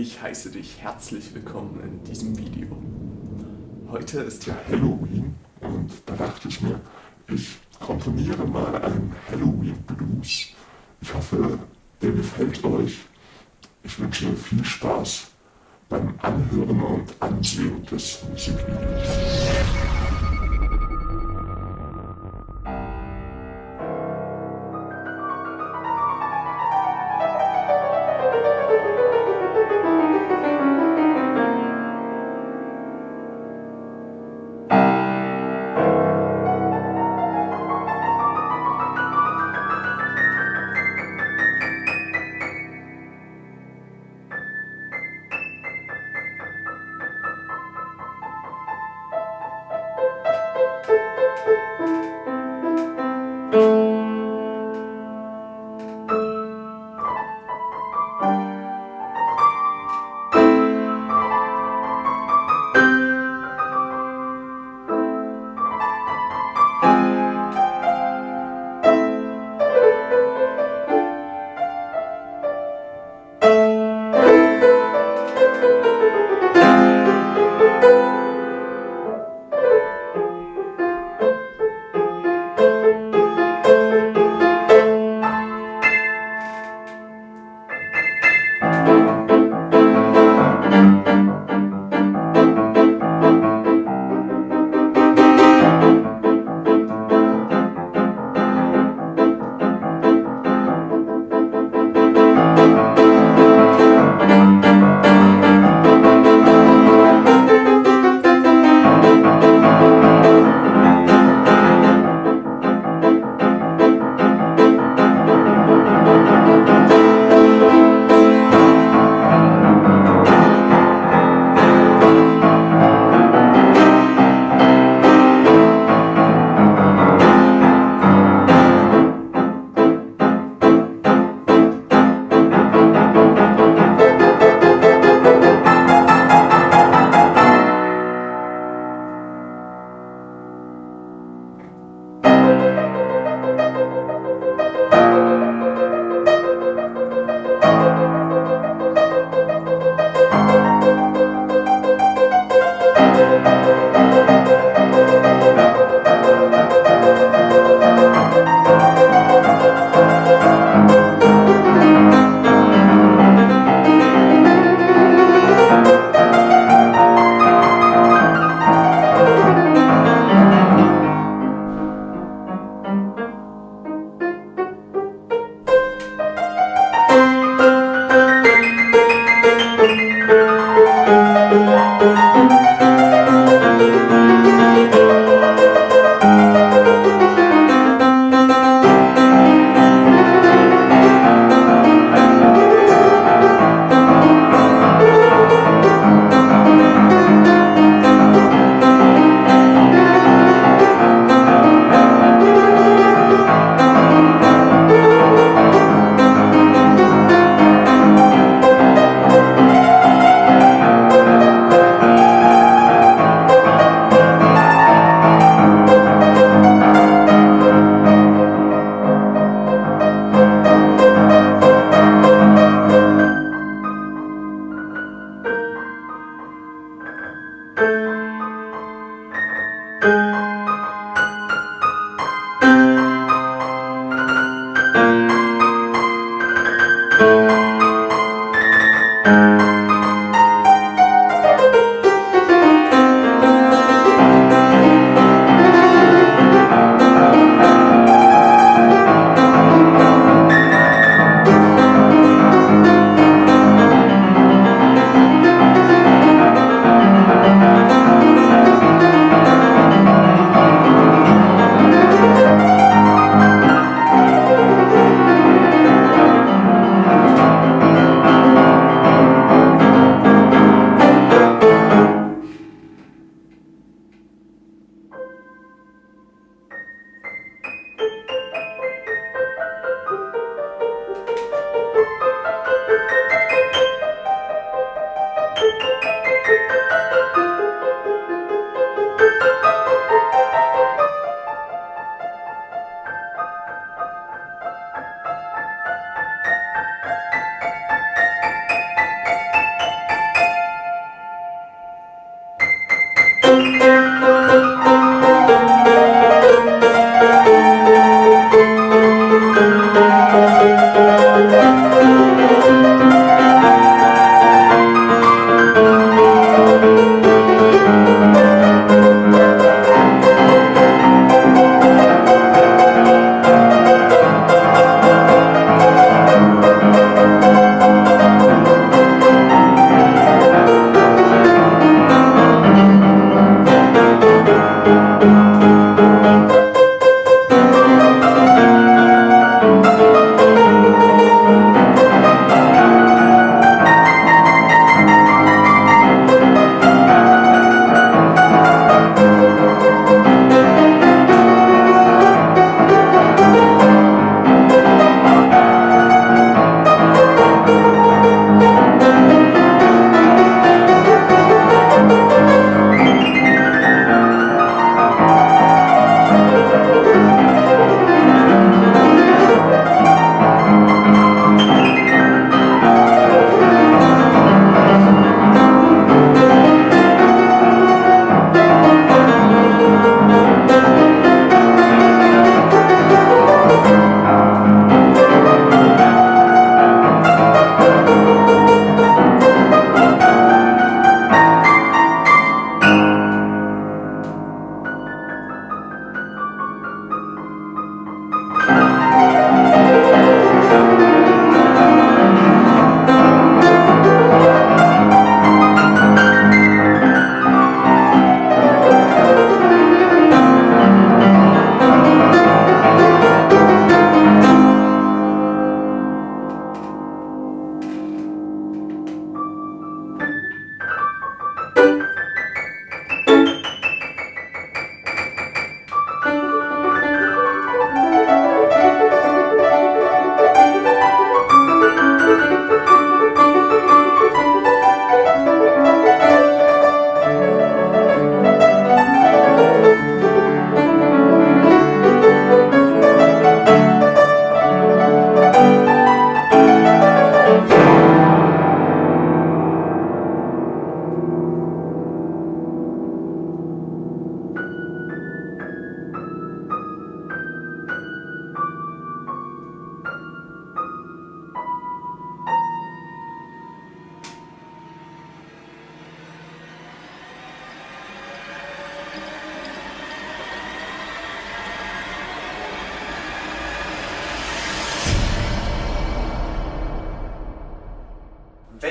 Ich heiße dich herzlich willkommen in diesem Video. Heute ist ja Halloween und da dachte ich mir, ich komponiere mal einen Halloween Blues. Ich hoffe, der gefällt euch. Ich wünsche viel Spaß beim Anhören und Ansehen des Musikvideos.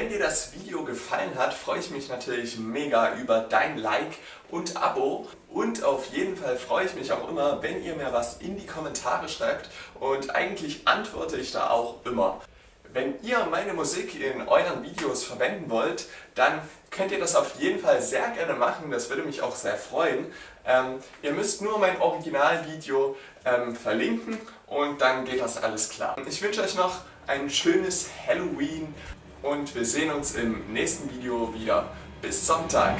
Wenn dir das Video gefallen hat, freue ich mich natürlich mega über dein Like und Abo. Und auf jeden Fall freue ich mich auch immer, wenn ihr mir was in die Kommentare schreibt und eigentlich antworte ich da auch immer. Wenn ihr meine Musik in euren Videos verwenden wollt, dann könnt ihr das auf jeden Fall sehr gerne machen, das würde mich auch sehr freuen. Ähm, ihr müsst nur mein Originalvideo ähm, verlinken und dann geht das alles klar. Ich wünsche euch noch ein schönes Halloween und wir sehen uns im nächsten Video wieder. Bis Sonntag!